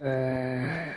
呃